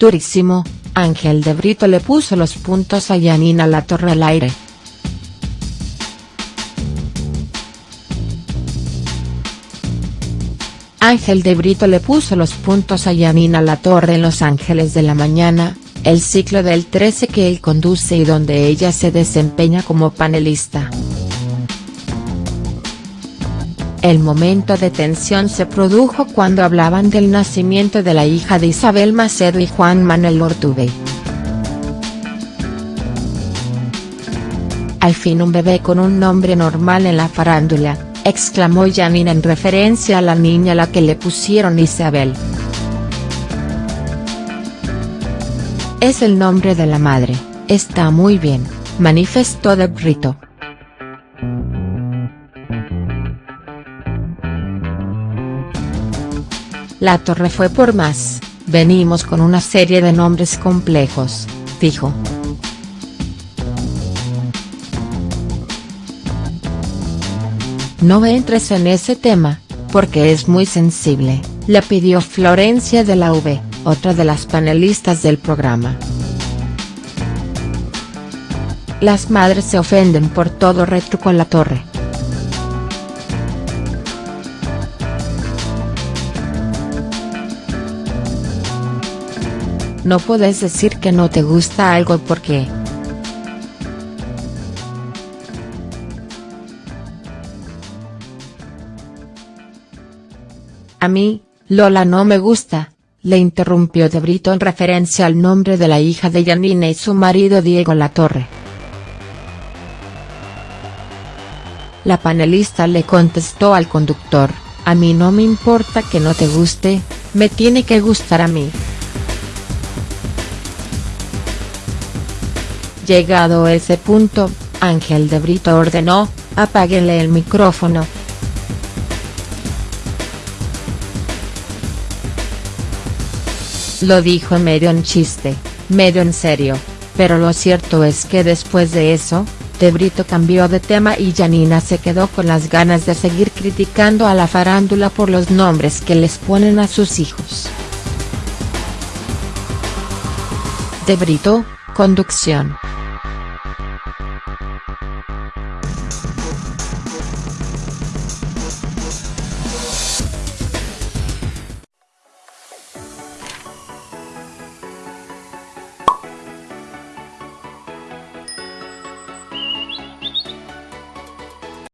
Durísimo, Ángel de Brito le puso los puntos a Yanina La Torre al aire. Ángel de Brito le puso los puntos a Yanina La Torre en Los Ángeles de la Mañana, el ciclo del 13 que él conduce y donde ella se desempeña como panelista. El momento de tensión se produjo cuando hablaban del nacimiento de la hija de Isabel Macedo y Juan Manuel Ortubey. Al fin un bebé con un nombre normal en la farándula, exclamó Janina en referencia a la niña a la que le pusieron Isabel. Es el nombre de la madre, está muy bien, manifestó De Brito. La torre fue por más, venimos con una serie de nombres complejos, dijo. No entres en ese tema, porque es muy sensible, le pidió Florencia de la V, otra de las panelistas del programa. Las madres se ofenden por todo con la torre. No puedes decir que no te gusta algo porque. A mí, Lola no me gusta, le interrumpió De Brito en referencia al nombre de la hija de Yanina y su marido Diego Latorre. La panelista le contestó al conductor, a mí no me importa que no te guste, me tiene que gustar a mí. Llegado ese punto, Ángel de Brito ordenó, apáguenle el micrófono. Lo dijo medio en chiste, medio en serio, pero lo cierto es que después de eso, De Brito cambió de tema y Janina se quedó con las ganas de seguir criticando a la farándula por los nombres que les ponen a sus hijos. De Brito, conducción.